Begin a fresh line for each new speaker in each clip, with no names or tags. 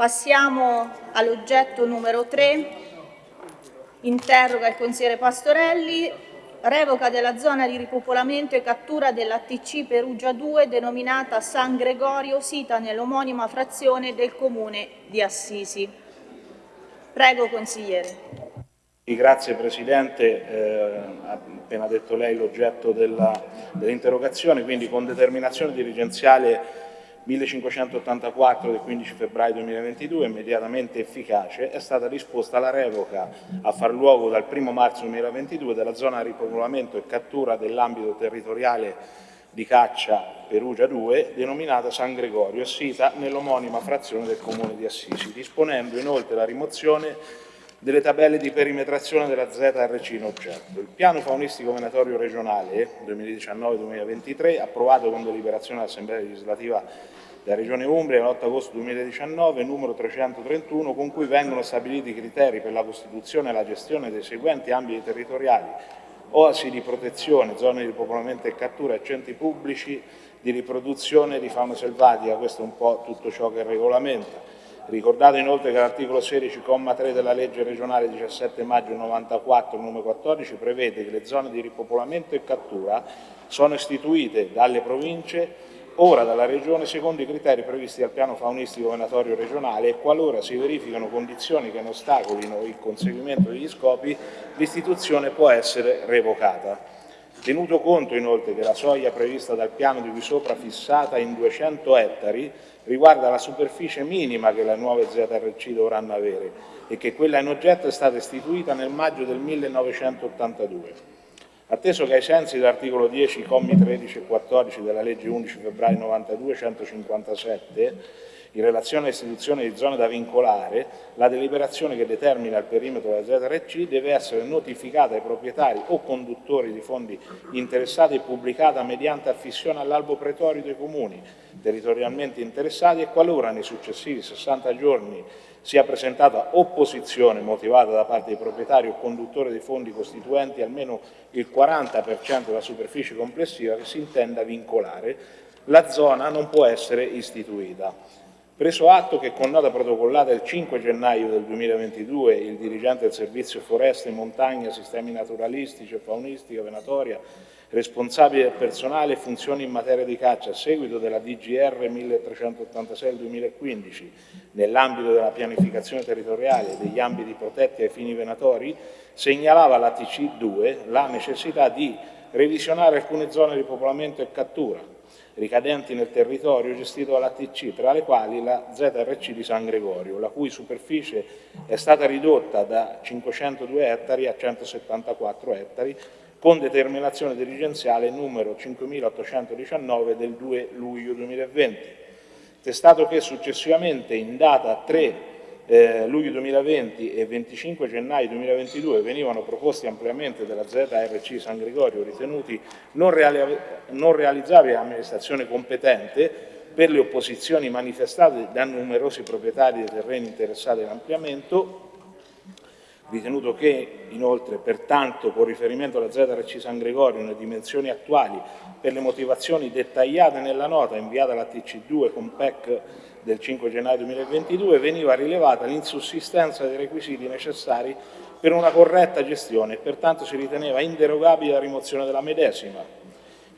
Passiamo all'oggetto numero 3. Interroga il consigliere Pastorelli. Revoca della zona di ripopolamento e cattura dell'ATC Perugia 2 denominata San Gregorio, sita nell'omonima frazione del comune di Assisi. Prego, consigliere.
Grazie Presidente, eh, appena detto lei l'oggetto dell'interrogazione, quindi con determinazione dirigenziale 1584 del 15 febbraio 2022, immediatamente efficace, è stata disposta la revoca a far luogo dal 1 marzo 2022 della zona ripopolamento e cattura dell'ambito territoriale di caccia Perugia 2, denominata San Gregorio, sita nell'omonima frazione del comune di Assisi, disponendo inoltre la rimozione delle tabelle di perimetrazione della ZRC in oggetto. Il piano faunistico venatorio regionale 2019-2023, approvato con deliberazione dell'Assemblea legislativa della Regione Umbria l'8 agosto 2019, numero 331, con cui vengono stabiliti i criteri per la costituzione e la gestione dei seguenti ambiti territoriali, oasi di protezione, zone di popolamento e cattura e centri pubblici di riproduzione di fauna selvatica, questo è un po' tutto ciò che regolamenta. Ricordato inoltre che l'articolo 16,3 della legge regionale 17 maggio 94 numero 14 prevede che le zone di ripopolamento e cattura sono istituite dalle province ora dalla Regione secondo i criteri previsti dal piano faunistico venatorio regionale e qualora si verificano condizioni che ne ostacolino il conseguimento degli scopi, l'istituzione può essere revocata. Tenuto conto inoltre che la soglia prevista dal piano di qui sopra fissata in 200 ettari riguarda la superficie minima che le nuove ZRC dovranno avere e che quella in oggetto è stata istituita nel maggio del 1982. Atteso che ai sensi dell'articolo 10, commi 13 e 14 della legge 11 febbraio 92, 157, in relazione all'istituzione di zone da vincolare, la deliberazione che determina il perimetro della ZRC deve essere notificata ai proprietari o conduttori di fondi interessati e pubblicata mediante affissione all'albo pretorio dei comuni territorialmente interessati e qualora nei successivi 60 giorni sia presentata opposizione motivata da parte dei proprietari o conduttori dei fondi costituenti almeno il 40% della superficie complessiva che si intenda vincolare, la zona non può essere istituita. Preso atto che con nota protocollata il 5 gennaio del 2022 il dirigente del Servizio Foreste, Montagna, Sistemi Naturalistici e Faunistica Venatoria, responsabile del personale e funzioni in materia di caccia a seguito della DGR 1386 del 2015, nell'ambito della pianificazione territoriale degli ambiti protetti ai fini venatori, segnalava alla TC2 la necessità di revisionare alcune zone di popolamento e cattura, ricadenti nel territorio gestito dall'ATC, tra le quali la ZRC di San Gregorio, la cui superficie è stata ridotta da 502 ettari a 174 ettari, con determinazione dirigenziale numero 5819 del 2 luglio 2020. Testato che successivamente in data 3 eh, luglio 2020 e 25 gennaio 2022 venivano proposti ampliamenti della ZRC San Gregorio ritenuti non, reali non realizzabili all'amministrazione competente per le opposizioni manifestate da numerosi proprietari dei terreni interessati all'ampliamento, ritenuto che inoltre pertanto con riferimento alla ZRC San Gregorio nelle dimensioni attuali per le motivazioni dettagliate nella nota inviata alla TC2 con PEC del 5 gennaio 2022 veniva rilevata l'insussistenza dei requisiti necessari per una corretta gestione e pertanto si riteneva inderogabile la rimozione della medesima.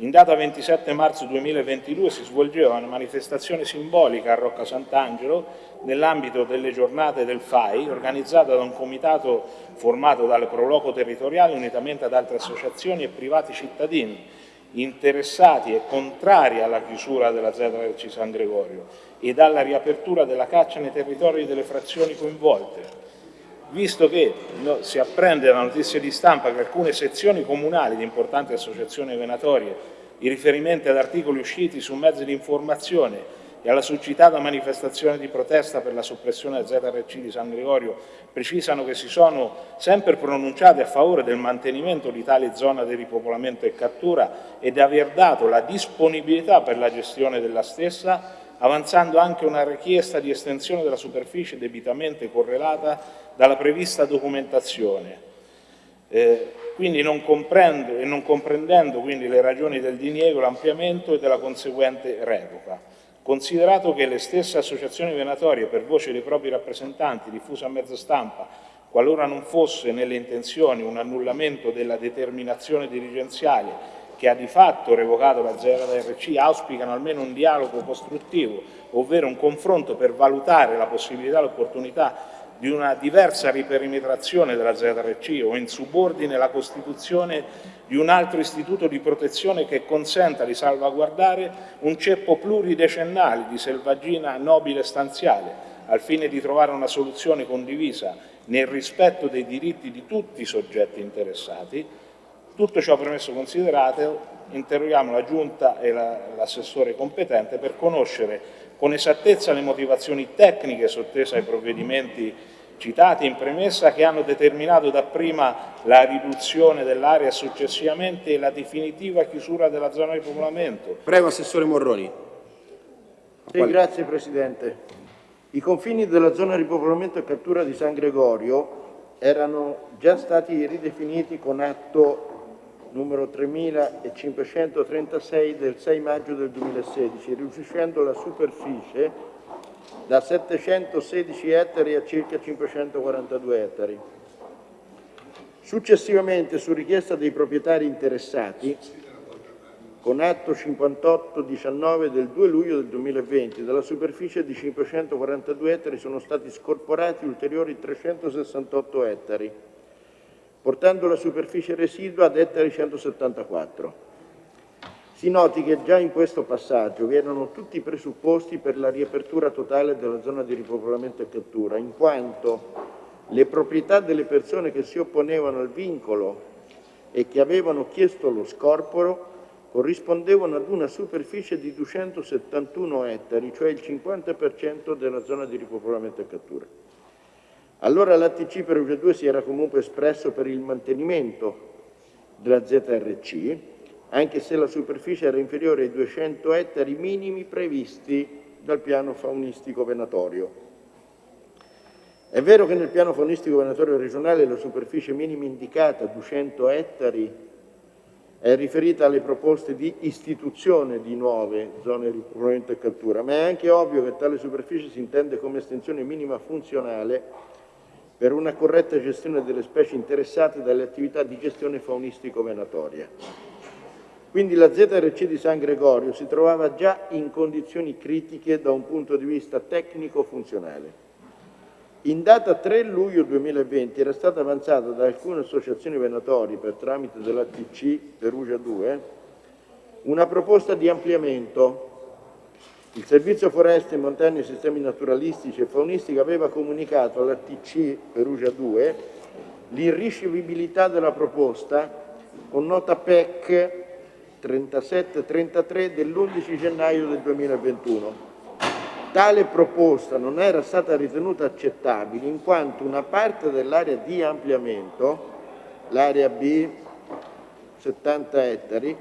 In data 27 marzo 2022 si svolgeva una manifestazione simbolica a Rocca Sant'Angelo nell'ambito delle giornate del FAI organizzata da un comitato formato dalle Proloco territoriali unitamente ad altre associazioni e privati cittadini interessati e contrari alla chiusura della ZRC San Gregorio e alla riapertura della caccia nei territori delle frazioni coinvolte. Visto che no, si apprende da notizie di stampa che alcune sezioni comunali di importanti associazioni venatorie, in riferimento ad articoli usciti su mezzi di informazione e alla suscitata manifestazione di protesta per la soppressione del ZRC di San Gregorio precisano che si sono sempre pronunciati a favore del mantenimento di tale zona di ripopolamento e cattura e di aver dato la disponibilità per la gestione della stessa, avanzando anche una richiesta di estensione della superficie debitamente correlata dalla prevista documentazione. Eh, quindi non, comprendo, e non comprendendo quindi le ragioni del diniego, l'ampliamento e della conseguente revoca. Considerato che le stesse associazioni venatorie, per voce dei propri rappresentanti, diffuse a mezzo stampa, qualora non fosse nelle intenzioni un annullamento della determinazione dirigenziale che ha di fatto revocato la ZRC, auspicano almeno un dialogo costruttivo, ovvero un confronto per valutare la possibilità e l'opportunità di una diversa riperimetrazione della ZRC o in subordine la costituzione di un altro istituto di protezione che consenta di salvaguardare un ceppo pluridecennale di selvaggina nobile stanziale, al fine di trovare una soluzione condivisa nel rispetto dei diritti di tutti i soggetti interessati. Tutto ciò premesso considerato, interroghiamo la Giunta e l'assessore competente per conoscere con esattezza le motivazioni tecniche sottese ai provvedimenti citati in premessa che hanno determinato dapprima la riduzione dell'area e successivamente la definitiva chiusura della zona di popolamento.
Prego, Assessore Morroni.
Sì, grazie Presidente. I confini della zona di popolamento e cattura di San Gregorio erano già stati ridefiniti con atto numero 3536 del 6 maggio del 2016, riducendo la superficie da 716 ettari a circa 542 ettari. Successivamente, su richiesta dei proprietari interessati, con atto 5819 del 2 luglio del 2020, dalla superficie di 542 ettari sono stati scorporati ulteriori 368 ettari, portando la superficie residua ad ettari 174. Si noti che già in questo passaggio vi erano tutti i presupposti per la riapertura totale della zona di ripopolamento e cattura, in quanto le proprietà delle persone che si opponevano al vincolo e che avevano chiesto lo scorporo corrispondevano ad una superficie di 271 ettari, cioè il 50% della zona di ripopolamento e cattura. Allora l'ATC per UG2 si era comunque espresso per il mantenimento della ZRC, anche se la superficie era inferiore ai 200 ettari minimi previsti dal piano faunistico venatorio. È vero che nel piano faunistico venatorio regionale la superficie minima indicata, 200 ettari, è riferita alle proposte di istituzione di nuove zone di ripopolamento e cattura, ma è anche ovvio che tale superficie si intende come estensione minima funzionale per una corretta gestione delle specie interessate dalle attività di gestione faunistico-venatoria. Quindi la ZRC di San Gregorio si trovava già in condizioni critiche da un punto di vista tecnico-funzionale. In data 3 luglio 2020 era stata avanzata da alcune associazioni venatorie per tramite dell'ATC Perugia 2 una proposta di ampliamento. Il Servizio Foreste, Montagne e Sistemi Naturalistici e Faunistici aveva comunicato all'ATC Perugia 2 l'irricevibilità della proposta con nota PEC 3733 dell'11 gennaio del 2021. Tale proposta non era stata ritenuta accettabile in quanto una parte dell'area di ampliamento, l'area B 70 ettari,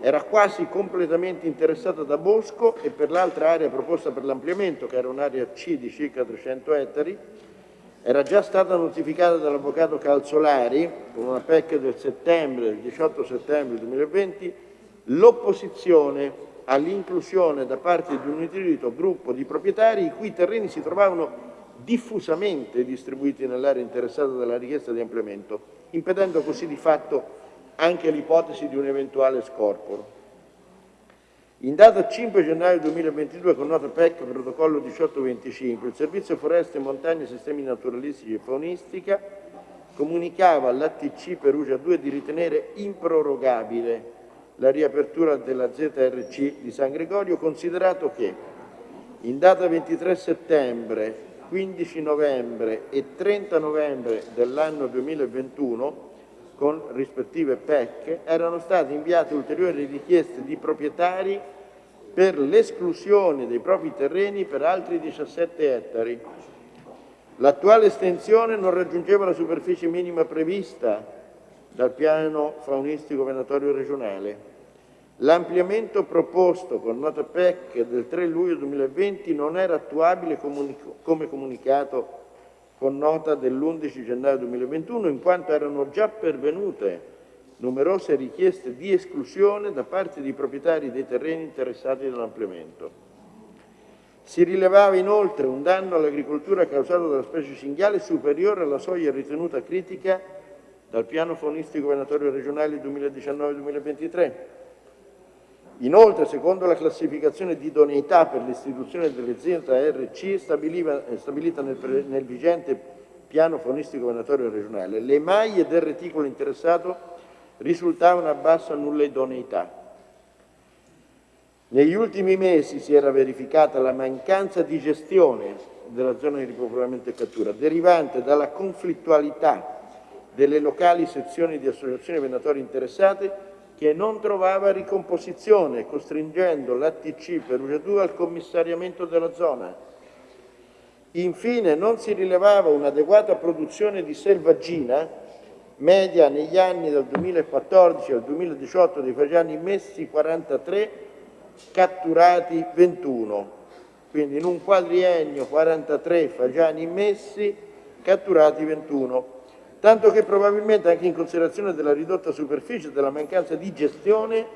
era quasi completamente interessata da bosco e per l'altra area proposta per l'ampliamento, che era un'area C di circa 300 ettari, era già stata notificata dall'avvocato Calzolari con una PEC del settembre, del 18 settembre 2020, l'opposizione all'inclusione da parte di un nutrito gruppo di proprietari i cui terreni si trovavano diffusamente distribuiti nell'area interessata dalla richiesta di ampliamento, impedendo così di fatto anche l'ipotesi di un eventuale scorporo. In data 5 gennaio 2022, con nota PEC protocollo 1825, il Servizio Foreste, Montagne, Sistemi Naturalistici e Faunistica comunicava all'ATC Perugia 2 di ritenere improrogabile la riapertura della ZRC di San Gregorio, considerato che in data 23 settembre, 15 novembre e 30 novembre dell'anno 2021, con rispettive PEC, erano state inviate ulteriori richieste di proprietari per l'esclusione dei propri terreni per altri 17 ettari. L'attuale estensione non raggiungeva la superficie minima prevista dal piano faunistico venatorio regionale. L'ampliamento proposto con nota PEC del 3 luglio 2020 non era attuabile come comunicato con nota dell'11 gennaio 2021 in quanto erano già pervenute numerose richieste di esclusione da parte di proprietari dei terreni interessati dall'ampliamento. Si rilevava inoltre un danno all'agricoltura causato dalla specie cinghiale superiore alla soglia ritenuta critica dal piano faunistico venatorio regionale 2019-2023. Inoltre, secondo la classificazione di idoneità per l'istituzione dell'azienda RC stabilita nel, nel vigente piano faunistico venatorio regionale, le maglie del reticolo interessato risultavano a bassa nulla idoneità. Negli ultimi mesi si era verificata la mancanza di gestione della zona di ripopolamento e cattura, derivante dalla conflittualità delle locali sezioni di associazioni venatorie interessate che non trovava ricomposizione, costringendo l'ATC Perugia 2 al commissariamento della zona. Infine non si rilevava un'adeguata produzione di selvaggina, media negli anni dal 2014 al 2018 dei fagiani messi 43, catturati 21. Quindi in un quadriennio 43 fagiani messi, catturati 21 tanto che probabilmente anche in considerazione della ridotta superficie e della mancanza di gestione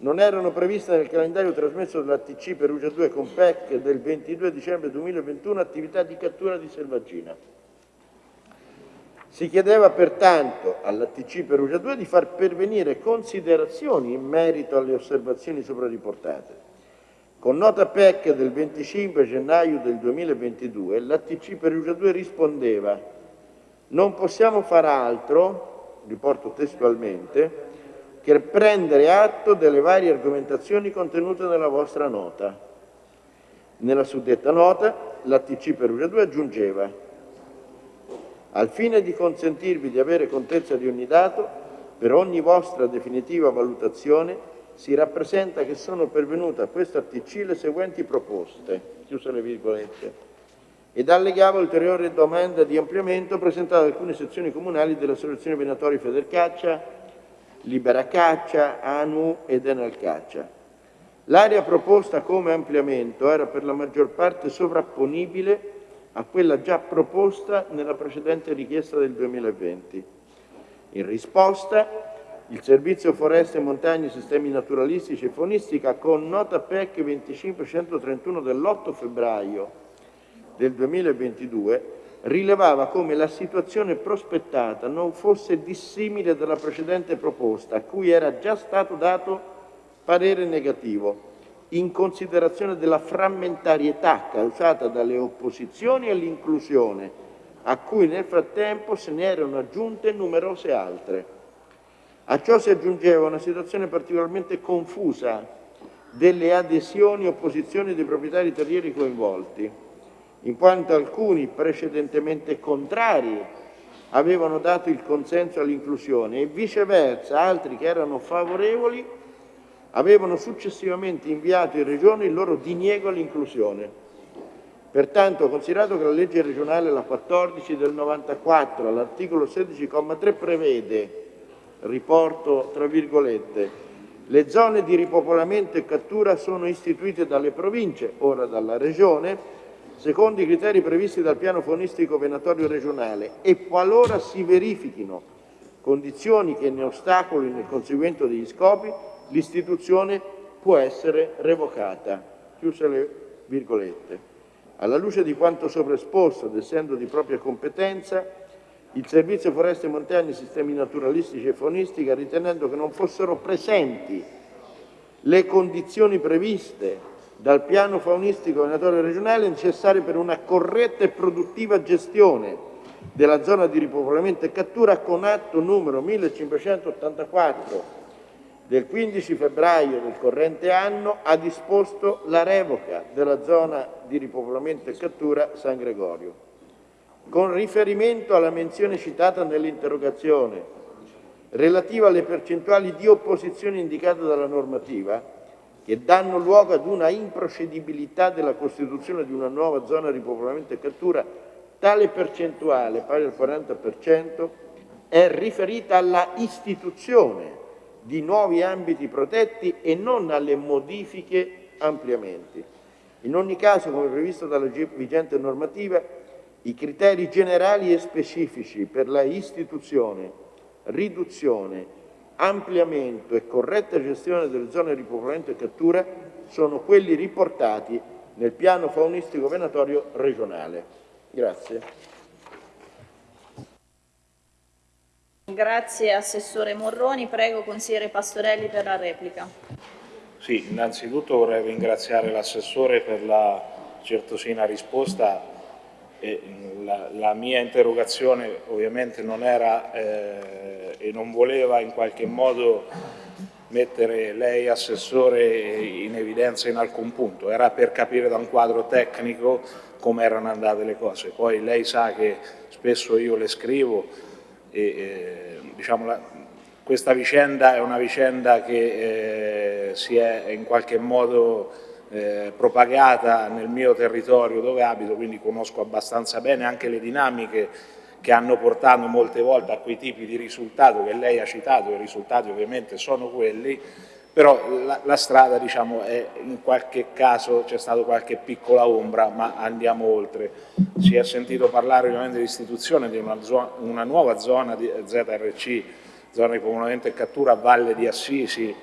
non erano previste nel calendario trasmesso dall'ATC Perugia 2 con PEC del 22 dicembre 2021 attività di cattura di selvaggina. Si chiedeva pertanto all'ATC Perugia 2 di far pervenire considerazioni in merito alle osservazioni sopra riportate. Con nota PEC del 25 gennaio del 2022 l'ATC Perugia 2 rispondeva non possiamo far altro, riporto testualmente, che prendere atto delle varie argomentazioni contenute nella vostra nota. Nella suddetta nota l'ATC Perugia 2 aggiungeva al fine di consentirvi di avere contezza di ogni dato, per ogni vostra definitiva valutazione si rappresenta che sono pervenute a questo ATC le seguenti proposte, chiuse le virgolette, ed allegava ulteriore domanda di ampliamento presentata da alcune sezioni comunali delle associazioni venatorie Federcaccia, Libera Caccia, ANU ed Enel Caccia. L'area proposta come ampliamento era per la maggior parte sovrapponibile a quella già proposta nella precedente richiesta del 2020. In risposta, il Servizio Foreste, Montagne, Sistemi Naturalistici e Faunistica, con nota PEC 2531 dell'8 febbraio del 2022 rilevava come la situazione prospettata non fosse dissimile dalla precedente proposta, a cui era già stato dato parere negativo, in considerazione della frammentarietà causata dalle opposizioni all'inclusione, a cui nel frattempo se ne erano aggiunte numerose altre. A ciò si aggiungeva una situazione particolarmente confusa delle adesioni e opposizioni dei proprietari terrieri coinvolti, in quanto alcuni precedentemente contrari avevano dato il consenso all'inclusione e viceversa altri che erano favorevoli avevano successivamente inviato in Regione il loro diniego all'inclusione. Pertanto, considerato che la legge regionale, la 14 del 94, all'articolo 16,3 prevede, riporto tra virgolette, le zone di ripopolamento e cattura sono istituite dalle province, ora dalla Regione, secondo i criteri previsti dal piano faunistico venatorio regionale e qualora si verifichino condizioni che ne ostacolino il conseguimento degli scopi, l'istituzione può essere revocata. Chiuse le virgolette. Alla luce di quanto sopra esposto ed essendo di propria competenza, il Servizio Foreste Montane e Sistemi Naturalistici e Faunistica, ritenendo che non fossero presenti le condizioni previste dal piano faunistico venatorio regionale necessarie per una corretta e produttiva gestione della zona di ripopolamento e cattura con atto numero 1584 del 15 febbraio del corrente anno ha disposto la revoca della zona di ripopolamento e cattura San Gregorio. Con riferimento alla menzione citata nell'interrogazione relativa alle percentuali di opposizione indicate dalla normativa, che danno luogo ad una improcedibilità della costituzione di una nuova zona di popolamento e cattura, tale percentuale, pari al 40%, è riferita alla istituzione di nuovi ambiti protetti e non alle modifiche ampliamenti. In ogni caso, come previsto dalla vigente normativa, i criteri generali e specifici per la istituzione, riduzione ampliamento e corretta gestione delle zone di ripopolamento e cattura sono quelli riportati nel piano faunistico venatorio regionale. Grazie.
Grazie Assessore Morroni. Prego Consigliere Pastorelli per la replica.
Sì, innanzitutto vorrei ringraziare l'Assessore per la certosina risposta. E la, la, mia interrogazione ovviamente non era eh, e non voleva in qualche modo mettere lei Assessore in evidenza in alcun punto, era per capire da un quadro tecnico come erano andate le cose. Poi lei sa che spesso io le scrivo e eh, diciamo, la, questa vicenda è una vicenda che eh, si è in qualche modo eh, propagata nel mio territorio dove abito, quindi conosco abbastanza bene anche le dinamiche che hanno portato molte volte a quei tipi di risultato che lei ha citato, i risultati ovviamente sono quelli, però la, la strada diciamo, è, in qualche caso c'è stata qualche piccola ombra, ma andiamo oltre. Si è sentito parlare ovviamente di istituzione di una, zona, una nuova zona di ZRC, zona di popolamento e cattura a Valle di Assisi,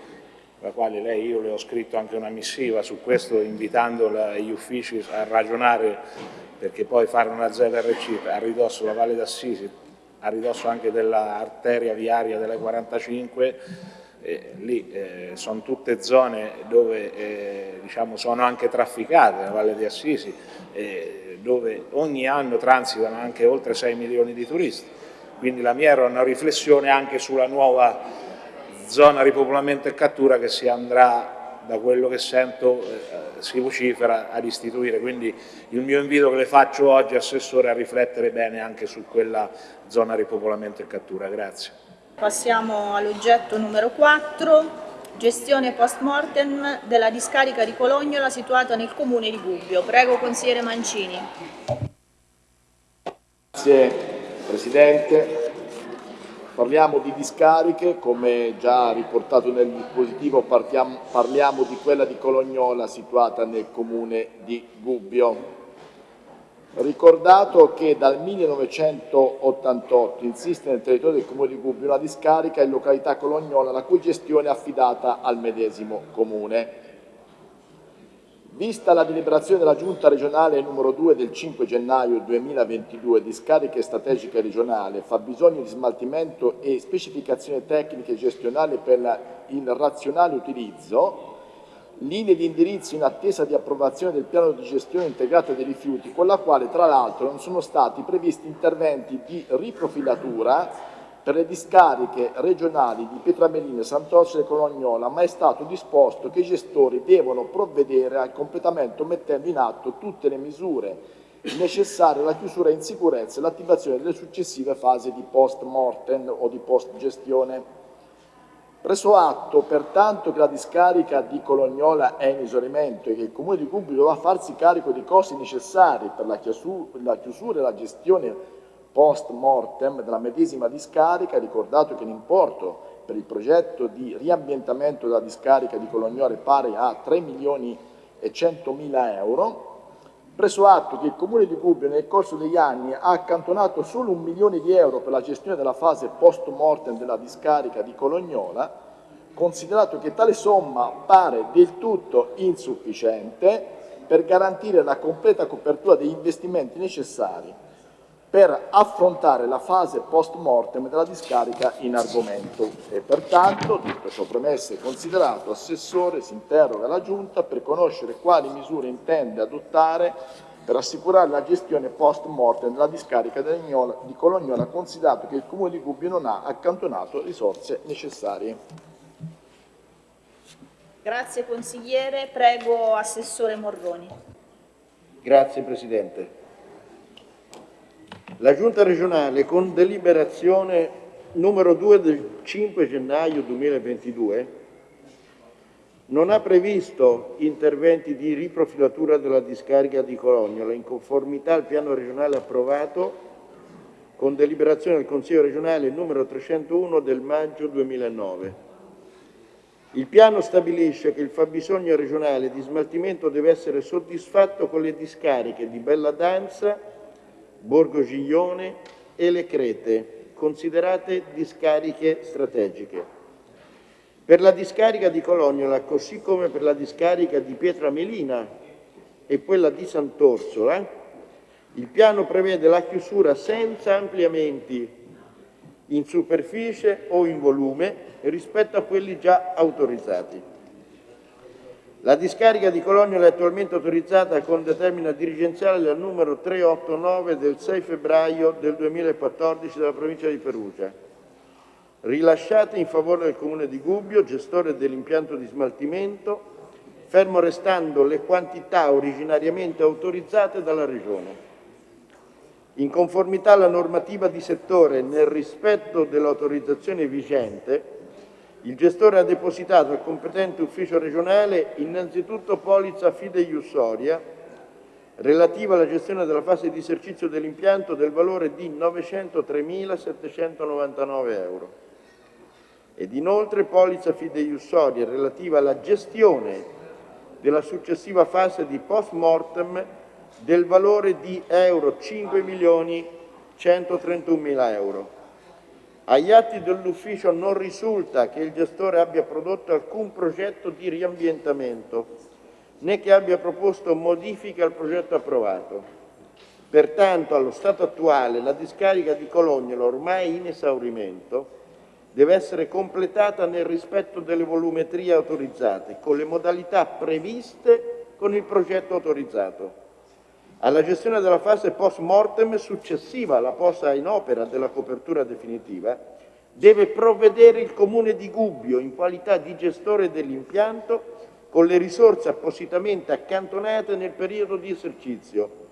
la quale lei, io le ho scritto anche una missiva su questo invitando gli uffici a ragionare perché poi fare una ZRC a ridosso della Valle d'Assisi, a ridosso anche dell'arteria viaria delle 45, eh, lì eh, sono tutte zone dove eh, diciamo, sono anche trafficate la Valle di Assisi, eh, dove ogni anno transitano anche oltre 6 milioni di turisti. Quindi la mia era una riflessione anche sulla nuova zona ripopolamento e cattura che si andrà, da quello che sento, eh, si vocifera ad istituire. Quindi il mio invito che le faccio oggi, Assessore, è a riflettere bene anche su quella zona ripopolamento e cattura. Grazie.
Passiamo all'oggetto numero 4, gestione post mortem della discarica di Colognola situata nel comune di Gubbio. Prego consigliere Mancini.
Grazie Presidente. Parliamo di discariche, come già riportato nel dispositivo partiamo, parliamo di quella di Colognola situata nel comune di Gubbio. Ricordato che dal 1988 insiste nel territorio del Comune di Gubbio una discarica in località Colognola la cui gestione è affidata al medesimo Comune. Vista la deliberazione della Giunta regionale numero 2 del 5 gennaio 2022 di scariche strategiche regionale, fabbisogno di smaltimento e specificazioni tecniche gestionali per il razionale utilizzo, linee di indirizzo in attesa di approvazione del piano di gestione integrata dei rifiuti, con la quale tra l'altro non sono stati previsti interventi di riprofilatura per le discariche regionali di Pietramelina, Sant'Orso e Colognola, ma è stato disposto che i gestori devono provvedere al completamento mettendo in atto tutte le misure necessarie alla chiusura in sicurezza e l'attivazione delle successive fasi di post mortem o di post gestione. Preso atto pertanto che la discarica di Colognola è in esaurimento e che il Comune di Gubbio dovrà farsi carico dei costi necessari per la chiusura e la gestione post mortem della medesima discarica, ricordato che l'importo per il progetto di riambientamento della discarica di Colognola è pari a 3 milioni e 100 mila euro, preso atto che il Comune di Gubbio nel corso degli anni ha accantonato solo un milione di euro per la gestione della fase post mortem della discarica di Colognola, considerato che tale somma pare del tutto insufficiente per garantire la completa copertura degli investimenti necessari per affrontare la fase post mortem della discarica in argomento e pertanto, tutto ciò premesso e considerato, Assessore si interroga la Giunta per conoscere quali misure intende adottare per assicurare la gestione post mortem della discarica di Colognola, considerato che il Comune di Gubbio non ha accantonato risorse necessarie.
Grazie consigliere. Prego Assessore Morroni.
Grazie Presidente. La Giunta regionale con deliberazione numero 2 del 5 gennaio 2022 non ha previsto interventi di riprofilatura della discarica di Colognola in conformità al piano regionale approvato con deliberazione del Consiglio regionale numero 301 del maggio 2009. Il piano stabilisce che il fabbisogno regionale di smaltimento deve essere soddisfatto con le discariche di Bella Danza, Borgo Giglione e Le Crete, considerate discariche strategiche. Per la discarica di Colognola, così come per la discarica di Pietramelina, e quella di Sant'Orsola, il piano prevede la chiusura senza ampliamenti in superficie o in volume rispetto a quelli già autorizzati. La discarica di Cologno è attualmente autorizzata con determina dirigenziale del numero 389 del 6 febbraio del 2014 della provincia di Perugia, rilasciata in favore del Comune di Gubbio, gestore dell'impianto di smaltimento, fermo restando le quantità originariamente autorizzate dalla Regione. In conformità alla normativa di settore nel rispetto dell'autorizzazione vigente, il gestore ha depositato al competente ufficio regionale innanzitutto polizza fideiussoria relativa alla gestione della fase di esercizio dell'impianto del valore di 903.799 euro ed inoltre polizza fideiussoria relativa alla gestione della successiva fase di post mortem del valore di euro 5.131.000 euro. Agli atti dell'ufficio non risulta che il gestore abbia prodotto alcun progetto di riambientamento né che abbia proposto modifiche al progetto approvato. Pertanto, allo stato attuale, la discarica di Colognolo, ormai in esaurimento, deve essere completata nel rispetto delle volumetrie autorizzate, con le modalità previste con il progetto autorizzato. Alla gestione della fase post mortem successiva alla posa in opera della copertura definitiva deve provvedere il Comune di Gubbio in qualità di gestore dell'impianto con le risorse appositamente accantonate nel periodo di esercizio.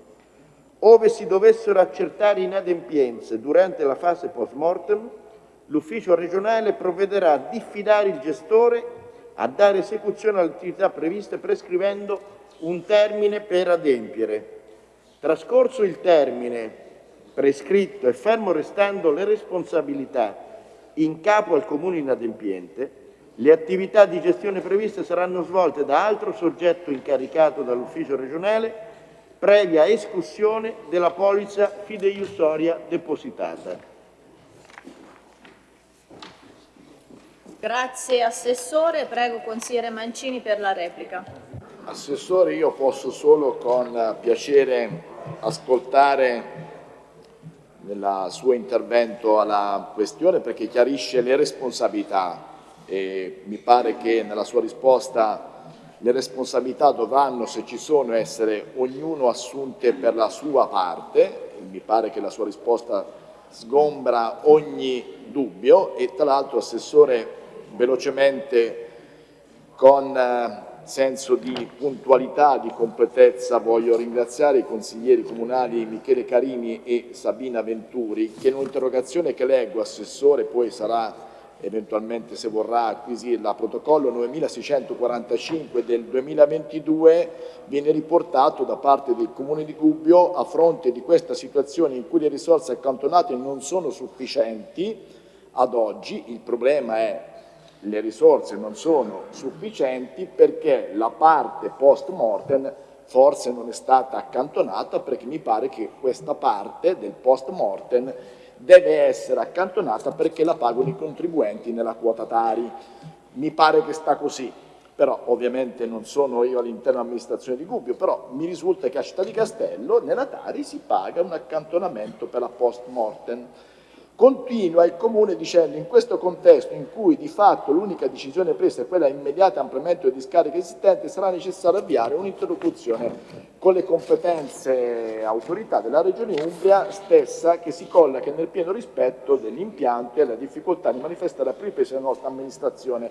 Ove si dovessero accertare inadempienze durante la fase post mortem, l'ufficio regionale provvederà a diffidare il gestore a dare esecuzione alle attività previste prescrivendo un termine per adempiere. Trascorso il termine prescritto e fermo restando le responsabilità in capo al comune inadempiente, le attività di gestione previste saranno svolte da altro soggetto incaricato dall'ufficio regionale previa escussione della polizza fideiussoria depositata.
Grazie Assessore, prego Consigliere Mancini per la replica.
Assessore, io posso solo con piacere ascoltare nel suo intervento alla questione perché chiarisce le responsabilità e mi pare che nella sua risposta le responsabilità dovranno, se ci sono, essere ognuno assunte per la sua parte, mi pare che la sua risposta sgombra ogni dubbio e tra l'altro Assessore velocemente con eh, senso di puntualità, di completezza voglio ringraziare i consiglieri comunali Michele Carini e Sabina Venturi che in un'interrogazione che leggo, Assessore, poi sarà eventualmente se vorrà acquisirla, protocollo 9645 del 2022 viene riportato da parte del Comune di Gubbio. A fronte di questa situazione in cui le risorse accantonate non sono sufficienti ad oggi, il problema è le risorse non sono sufficienti perché la parte post mortem forse non è stata accantonata perché mi pare che questa parte del post mortem deve essere accantonata perché la pagano i contribuenti nella quota Tari. Mi pare che sta così, però ovviamente non sono io all'interno dell'amministrazione di Gubbio, però mi risulta che a Città di Castello nella Tari si paga un accantonamento per la post mortem. Continua il Comune dicendo in questo contesto in cui di fatto l'unica decisione presa è quella immediata ampliamento di discariche esistenti sarà necessario avviare un'interlocuzione con le competenze autorità della Regione Umbria stessa che si colloca nel pieno rispetto degli impianti e della difficoltà di manifestare la ripresa della nostra amministrazione.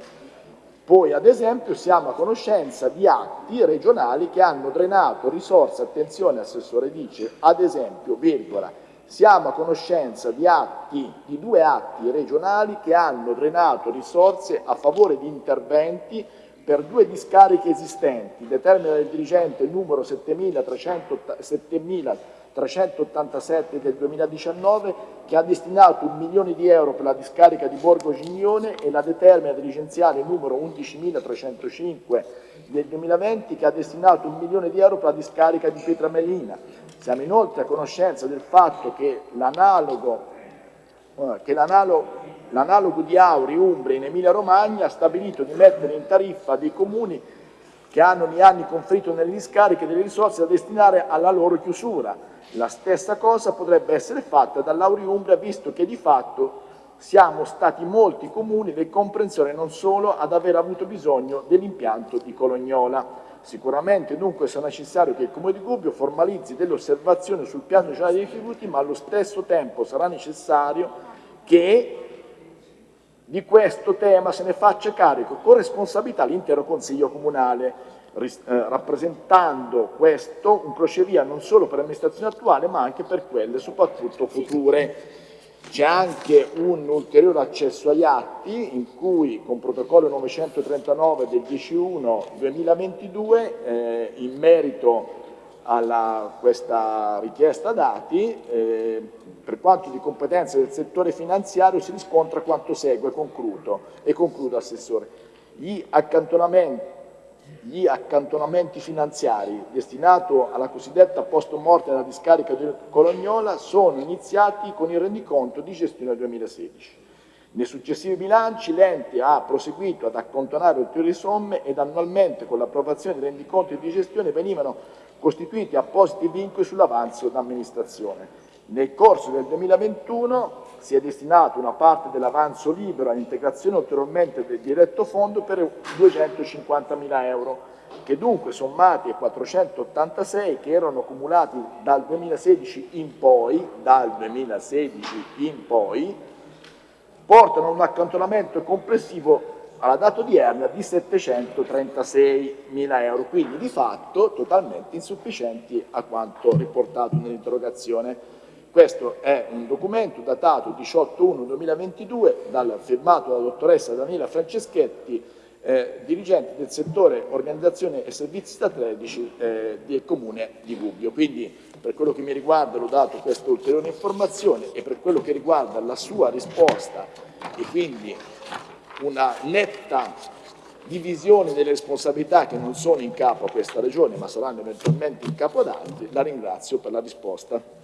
Poi ad esempio siamo a conoscenza di atti regionali che hanno drenato risorse, attenzione Assessore dice, ad esempio, virgola, siamo a conoscenza di, atti, di due atti regionali che hanno drenato risorse a favore di interventi per due discariche esistenti, determina il dirigente numero 7387 del 2019 che ha destinato un milione di euro per la discarica di Borgo Gignone e la determina dirigenziale numero 11305 del 2020 che ha destinato un milione di euro per la discarica di Pietramelina. Siamo inoltre a conoscenza del fatto che l'analogo l'analogo di Auri, Umbria in Emilia Romagna ha stabilito di mettere in tariffa dei comuni che hanno negli anni conflitto nelle discariche delle risorse da destinare alla loro chiusura. La stessa cosa potrebbe essere fatta dall'Auri Umbria, visto che di fatto siamo stati molti comuni del comprensione non solo ad aver avuto bisogno dell'impianto di Colognola. Sicuramente dunque sarà necessario che il Comune di Gubbio formalizzi delle osservazioni sul piano generale dei rifiuti, ma allo stesso tempo sarà necessario che di questo tema se ne faccia carico con responsabilità l'intero Consiglio Comunale, eh, rappresentando questo un crocevia non solo per l'amministrazione attuale ma anche per quelle soprattutto future. C'è anche un ulteriore accesso agli atti in cui con protocollo 939 del 10-1-2022 eh, in merito a questa richiesta dati, eh, per quanto di competenza del settore finanziario si riscontra quanto segue, concludo, e concludo Assessore. Gli accantonamenti gli accantonamenti finanziari destinati alla cosiddetta post morte nella discarica di Colognola sono iniziati con il rendiconto di gestione 2016. Nei successivi bilanci l'ente ha proseguito ad accantonare ulteriori somme ed annualmente con l'approvazione dei rendiconti di gestione venivano costituiti appositi vincoli sull'avanzo d'amministrazione. Nel corso del 2021 si è destinato una parte dell'avanzo libero all'integrazione ulteriormente del diretto fondo per 250.000 euro, che dunque sommati ai 486 che erano accumulati dal 2016 in poi, dal 2016 in poi portano a un accantonamento complessivo alla data odierna di 736.000 euro, quindi di fatto totalmente insufficienti a quanto riportato nell'interrogazione. Questo è un documento datato 18-1-2022, firmato dalla dottoressa Daniela Franceschetti, eh, dirigente del settore organizzazione e servizi strategici eh, del Comune di Gubbio. Quindi per quello che mi riguarda l'ho dato questa ulteriore informazione e per quello che riguarda la sua risposta e quindi una netta divisione delle responsabilità che non sono in capo a questa Regione ma saranno eventualmente in capo ad altri, la ringrazio per la risposta.